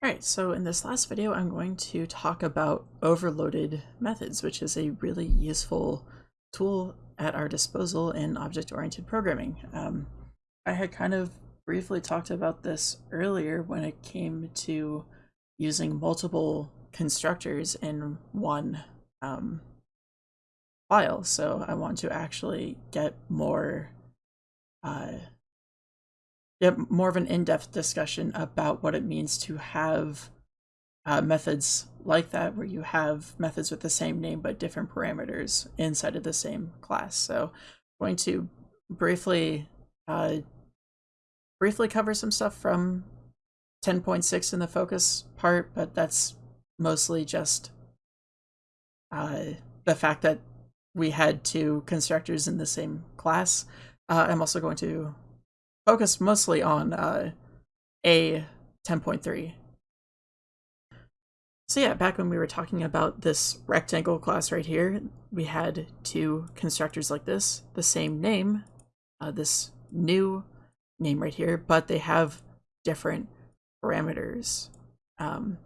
Alright, so in this last video I'm going to talk about overloaded methods, which is a really useful tool at our disposal in object-oriented programming. Um, I had kind of briefly talked about this earlier when it came to using multiple constructors in one um, file, so I want to actually get more uh, get more of an in-depth discussion about what it means to have uh, methods like that, where you have methods with the same name but different parameters inside of the same class. So I'm going to briefly uh, briefly cover some stuff from 10.6 in the focus part, but that's mostly just uh, the fact that we had two constructors in the same class. Uh, I'm also going to focus mostly on uh, A 10.3. So yeah, back when we were talking about this rectangle class right here, we had two constructors like this, the same name, uh, this new name right here, but they have different parameters. Um,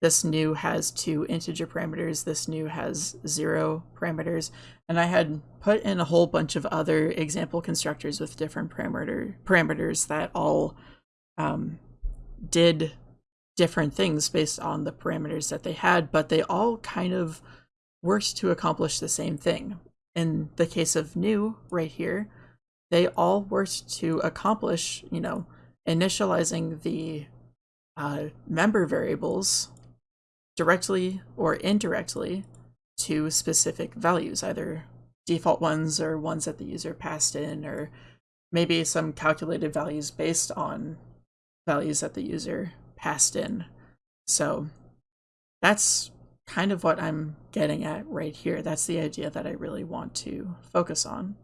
this new has two integer parameters, this new has zero parameters, and I had put in a whole bunch of other example constructors with different parameter parameters that all um, did different things based on the parameters that they had, but they all kind of worked to accomplish the same thing. In the case of new right here, they all worked to accomplish, you know, initializing the uh, member variables directly or indirectly to specific values, either default ones or ones that the user passed in, or maybe some calculated values based on values that the user passed in. So that's kind of what I'm getting at right here. That's the idea that I really want to focus on.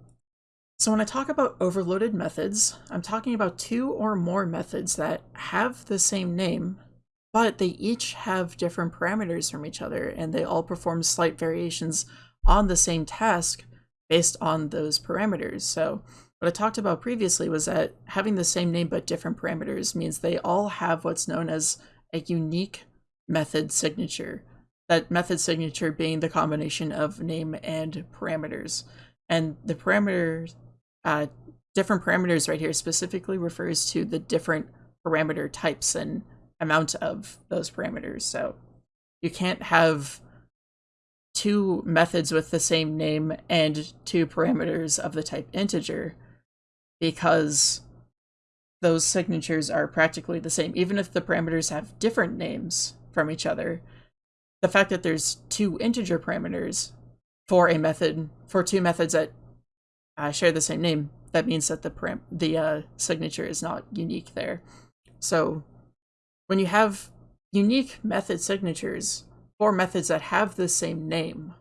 So when I talk about overloaded methods, I'm talking about two or more methods that have the same name but they each have different parameters from each other and they all perform slight variations on the same task based on those parameters. So what I talked about previously was that having the same name but different parameters means they all have what's known as a unique method signature. That method signature being the combination of name and parameters. And the parameter, uh, different parameters right here specifically refers to the different parameter types and amount of those parameters. So you can't have two methods with the same name and two parameters of the type integer because those signatures are practically the same. Even if the parameters have different names from each other, the fact that there's two integer parameters for a method, for two methods that uh, share the same name, that means that the param the uh, signature is not unique there. So when you have unique method signatures for methods that have the same name,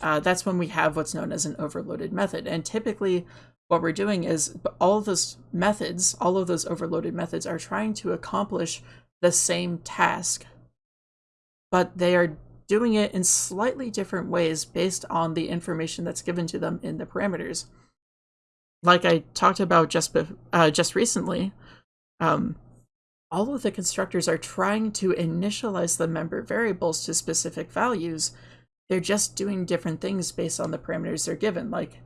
uh, that's when we have what's known as an overloaded method. And typically what we're doing is all of those methods, all of those overloaded methods are trying to accomplish the same task, but they are doing it in slightly different ways based on the information that's given to them in the parameters. Like I talked about just uh, just recently, um, all of the constructors are trying to initialize the member variables to specific values. They're just doing different things based on the parameters they're given, like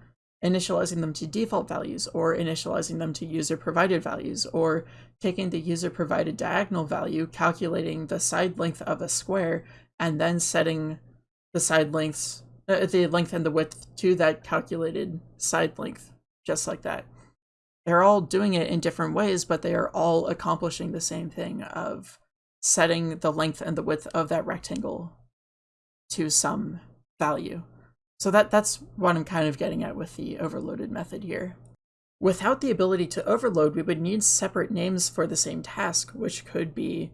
initializing them to default values or initializing them to user provided values or taking the user provided diagonal value, calculating the side length of a square, and then setting the side lengths, uh, the length and the width to that calculated side length, just like that they're all doing it in different ways, but they are all accomplishing the same thing of setting the length and the width of that rectangle to some value. So that that's what I'm kind of getting at with the overloaded method here. Without the ability to overload, we would need separate names for the same task, which could be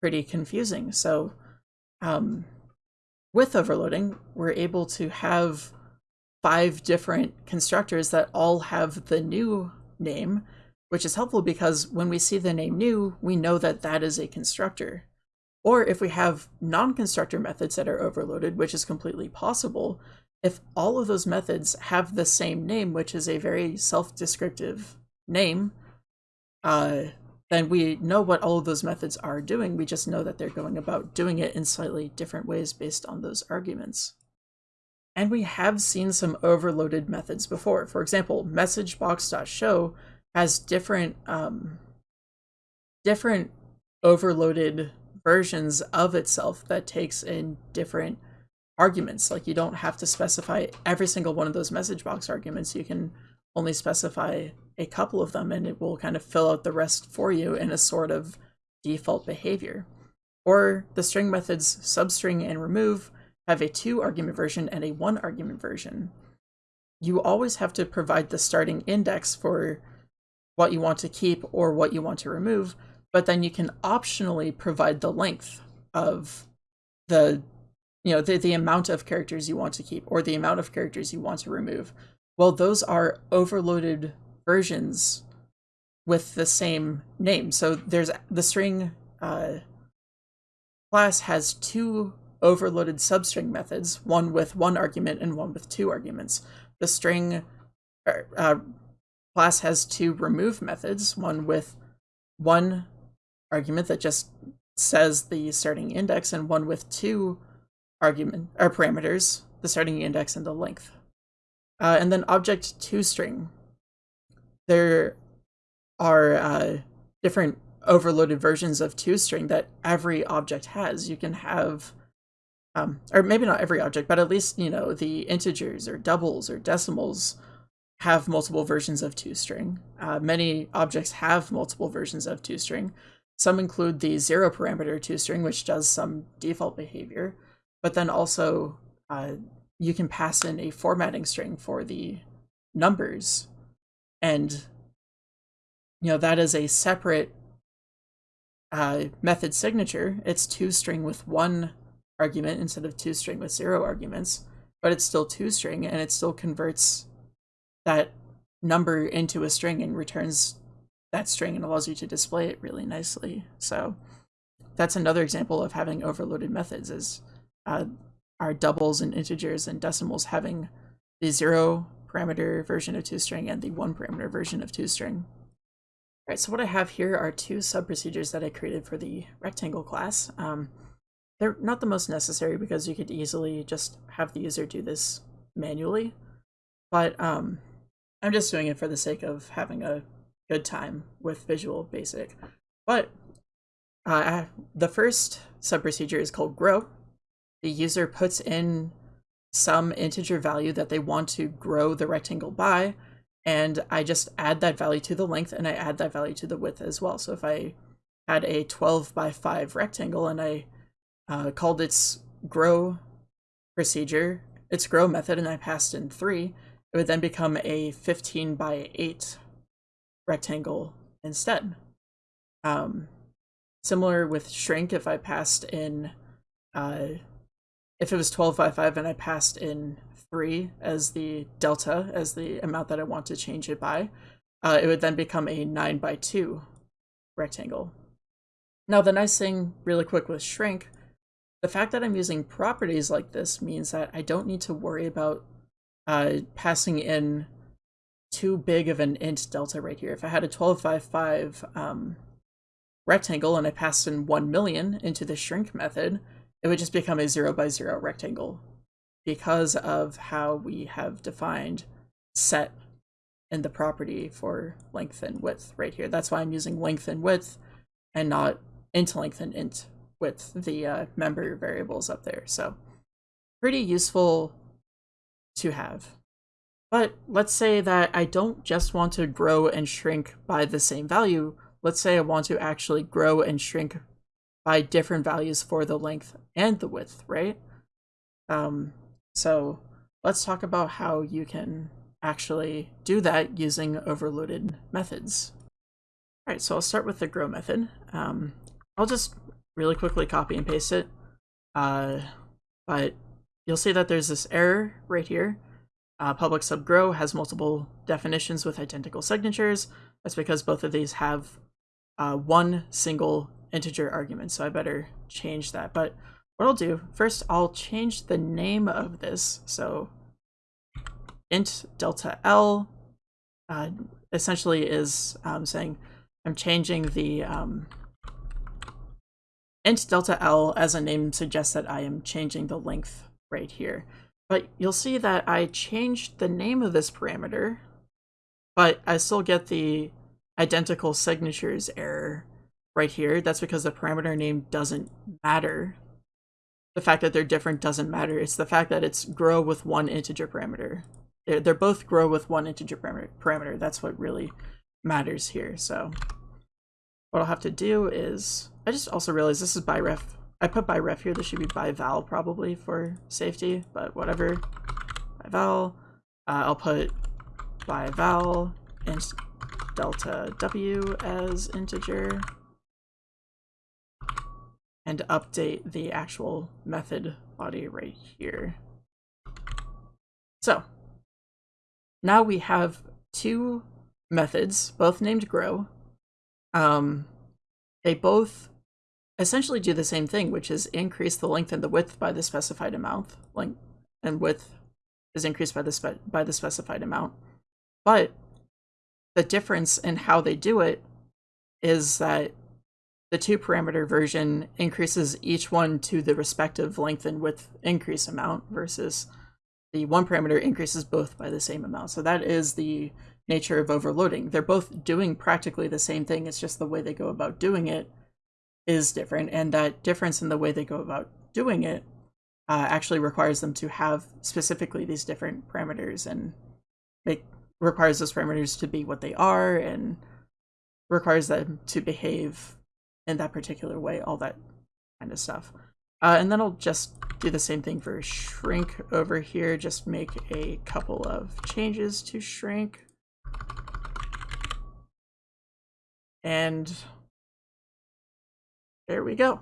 pretty confusing. So um, with overloading, we're able to have five different constructors that all have the new name, which is helpful because when we see the name new, we know that that is a constructor. Or if we have non-constructor methods that are overloaded, which is completely possible, if all of those methods have the same name, which is a very self-descriptive name, uh, then we know what all of those methods are doing. We just know that they're going about doing it in slightly different ways based on those arguments. And we have seen some overloaded methods before. For example, messagebox.show has different um, different overloaded versions of itself that takes in different arguments. Like you don't have to specify every single one of those message box arguments. You can only specify a couple of them and it will kind of fill out the rest for you in a sort of default behavior. Or the string methods substring and remove have a two argument version and a one argument version. You always have to provide the starting index for what you want to keep or what you want to remove, but then you can optionally provide the length of the you know the, the amount of characters you want to keep or the amount of characters you want to remove well those are overloaded versions with the same name. So there's the string uh, class has two overloaded substring methods, one with one argument and one with two arguments. The string er, uh, class has two remove methods, one with one argument that just says the starting index and one with two argument or parameters, the starting index and the length. Uh, and then object to string. there are uh, different overloaded versions of toString that every object has. You can have, um, or maybe not every object, but at least, you know, the integers or doubles or decimals have multiple versions of toString. Uh, many objects have multiple versions of toString. Some include the zero parameter toString, which does some default behavior, but then also uh, you can pass in a formatting string for the numbers and you know that is a separate uh, method signature. It's toString with one argument instead of toString with zero arguments, but it's still toString and it still converts that number into a string and returns that string and allows you to display it really nicely. So that's another example of having overloaded methods is uh, our doubles and integers and decimals having the zero parameter version of toString and the one parameter version of toString. All right, so what I have here are two sub-procedures that I created for the rectangle class. Um, they're not the most necessary because you could easily just have the user do this manually, but um, I'm just doing it for the sake of having a good time with Visual Basic. But uh, the first sub-procedure is called grow. The user puts in some integer value that they want to grow the rectangle by, and I just add that value to the length and I add that value to the width as well. So if I had a 12 by 5 rectangle and I uh, called its grow procedure, its grow method, and I passed in 3, it would then become a 15 by 8 rectangle instead. Um, similar with shrink, if I passed in uh, if it was 12 by 5 and I passed in 3 as the delta, as the amount that I want to change it by, uh, it would then become a 9 by 2 rectangle. Now the nice thing, really quick with shrink, the fact that I'm using properties like this means that I don't need to worry about uh, passing in too big of an int delta right here. If I had a 1255 um, rectangle and I passed in 1 million into the shrink method, it would just become a zero by zero rectangle because of how we have defined set in the property for length and width right here. That's why I'm using length and width and not int length and int width, the uh, member variables up there. So pretty useful to have. But let's say that I don't just want to grow and shrink by the same value. Let's say I want to actually grow and shrink by different values for the length and the width, right? Um, so let's talk about how you can actually do that using overloaded methods. All right, so I'll start with the grow method. Um, I'll just really quickly copy and paste it. Uh, but you'll see that there's this error right here. Uh, public sub grow has multiple definitions with identical signatures. That's because both of these have uh, one single integer argument, so I better change that. But what I'll do, first I'll change the name of this. So int delta L uh, essentially is um, saying I'm changing the um, int delta L as a name suggests that I am changing the length right here. But you'll see that I changed the name of this parameter, but I still get the identical signatures error right here. That's because the parameter name doesn't matter. The fact that they're different doesn't matter. It's the fact that it's grow with one integer parameter. They're both grow with one integer parameter. That's what really matters here. So what I'll have to do is, I just also realized this is by ref. I put by ref here. This should be by val probably for safety, but whatever. By val. Uh, I'll put by val int delta w as integer and update the actual method body right here. So now we have two methods, both named grow. Um, they both essentially do the same thing, which is increase the length and the width by the specified amount. Length and width is increased by the by the specified amount. But the difference in how they do it is that the two parameter version increases each one to the respective length and width increase amount versus the one parameter increases both by the same amount. So that is the nature of overloading. They're both doing practically the same thing. It's just the way they go about doing it is different. And that difference in the way they go about doing it uh, actually requires them to have specifically these different parameters and make requires those parameters to be what they are and requires them to behave in that particular way, all that kind of stuff. Uh, and then I'll just do the same thing for shrink over here, just make a couple of changes to shrink. And there we go.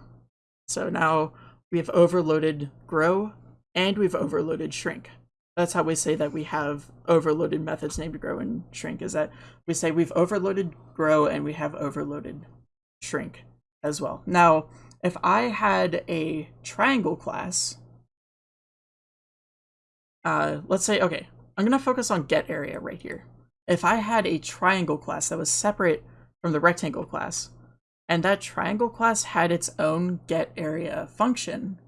So now we've overloaded grow and we've overloaded shrink. That's how we say that we have overloaded methods named grow and shrink is that we say we've overloaded grow and we have overloaded shrink as well. Now, if I had a triangle class, uh, let's say, okay, I'm going to focus on get area right here. If I had a triangle class that was separate from the rectangle class, and that triangle class had its own get area function,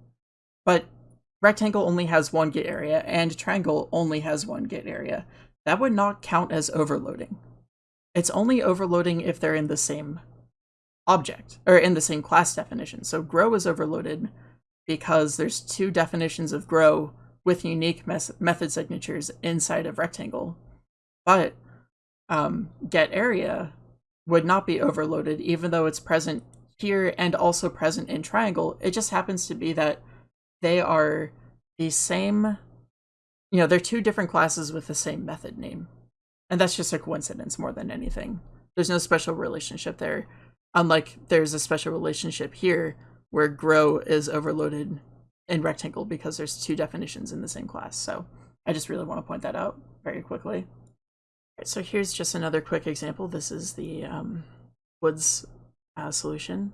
but rectangle only has one get area and triangle only has one get area, that would not count as overloading. It's only overloading if they're in the same object, or in the same class definition. So grow is overloaded because there's two definitions of grow with unique method signatures inside of rectangle. But um, get area would not be overloaded even though it's present here and also present in triangle. It just happens to be that they are the same, you know, they're two different classes with the same method name. And that's just a coincidence more than anything. There's no special relationship there. Unlike there's a special relationship here where grow is overloaded in rectangle because there's two definitions in the same class. So I just really want to point that out very quickly. So here's just another quick example. This is the um, Woods uh, solution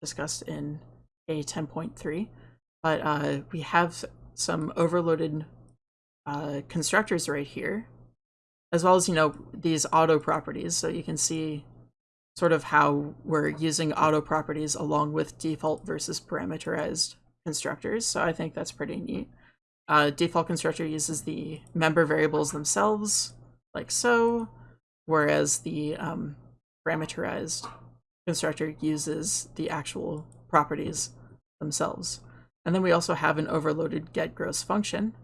discussed in A10.3. But uh, we have some overloaded uh, constructors right here, as well as, you know, these auto properties. So you can see sort of how we're using auto properties along with default versus parameterized constructors. So I think that's pretty neat. Uh, default constructor uses the member variables themselves, like so, whereas the um, parameterized constructor uses the actual properties themselves. And then we also have an overloaded get gross function.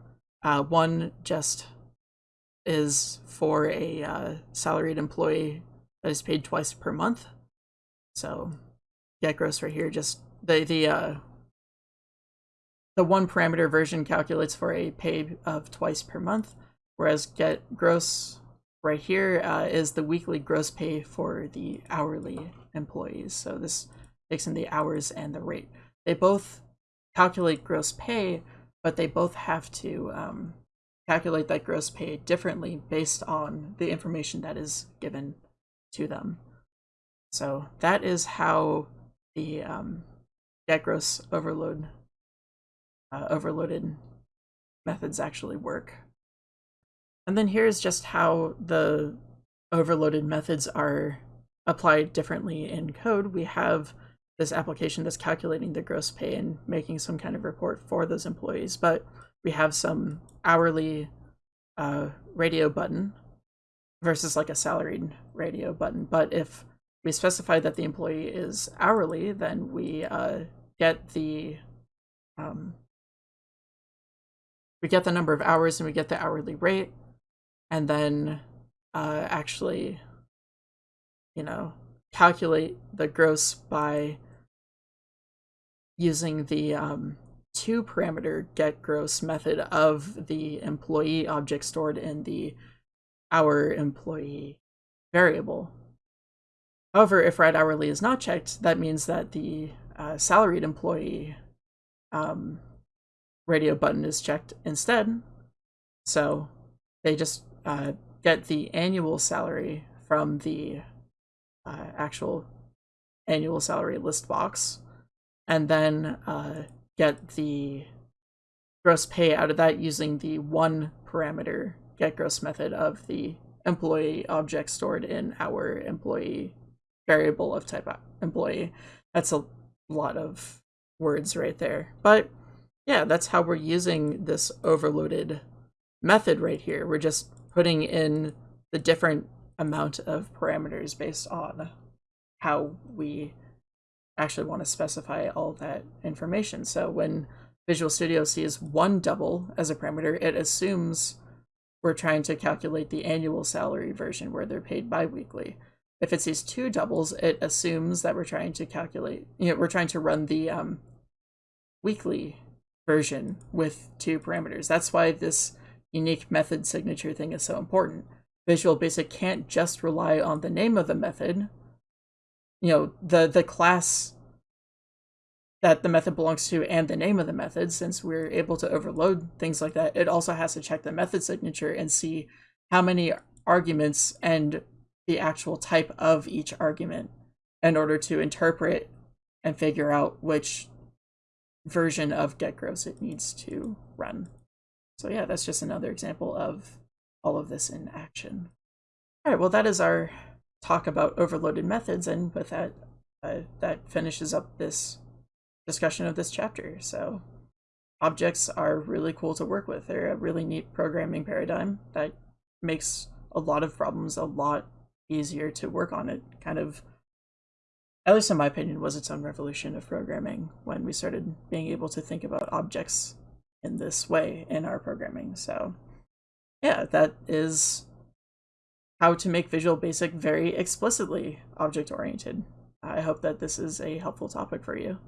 Uh, one just is for a uh, salaried employee that is paid twice per month. So get gross right here, just the the uh, the one parameter version calculates for a pay of twice per month, whereas get gross right here uh, is the weekly gross pay for the hourly employees. So this takes in the hours and the rate. They both calculate gross pay, but they both have to um, calculate that gross pay differently based on the information that is given to them. So that is how the um, get gross overload uh, overloaded methods actually work. And then here's just how the overloaded methods are applied differently in code, we have this application that's calculating the gross pay and making some kind of report for those employees. But we have some hourly uh, radio button versus like a salaried radio button. But if we specify that the employee is hourly, then we uh, get the um, we get the number of hours and we get the hourly rate, and then uh, actually, you know, calculate the gross by using the um, two parameter get gross method of the employee object stored in the hour employee variable. However, if write hourly is not checked, that means that the uh, salaried employee um, radio button is checked instead. So they just uh, get the annual salary from the uh, actual annual salary list box and then uh, get the gross pay out of that using the one parameter get gross method of the employee object stored in our employee variable of type employee. That's a lot of words right there. But yeah, that's how we're using this overloaded method right here. We're just putting in the different amount of parameters based on how we actually want to specify all that information. So when Visual Studio sees one double as a parameter, it assumes we're trying to calculate the annual salary version where they're paid biweekly. If it sees two doubles, it assumes that we're trying to calculate, you know, we're trying to run the um, weekly version with two parameters. That's why this unique method signature thing is so important. Visual Basic can't just rely on the name of the method. You know, the, the class that the method belongs to and the name of the method, since we're able to overload things like that, it also has to check the method signature and see how many arguments and the actual type of each argument in order to interpret and figure out which version of getGross it needs to run. So yeah, that's just another example of all of this in action. All right, well, that is our talk about overloaded methods. And with that, uh, that finishes up this discussion of this chapter. So objects are really cool to work with. They're a really neat programming paradigm that makes a lot of problems a lot easier to work on. It kind of at least in my opinion, was its own revolution of programming when we started being able to think about objects in this way in our programming. So yeah, that is how to make Visual Basic very explicitly object-oriented. I hope that this is a helpful topic for you.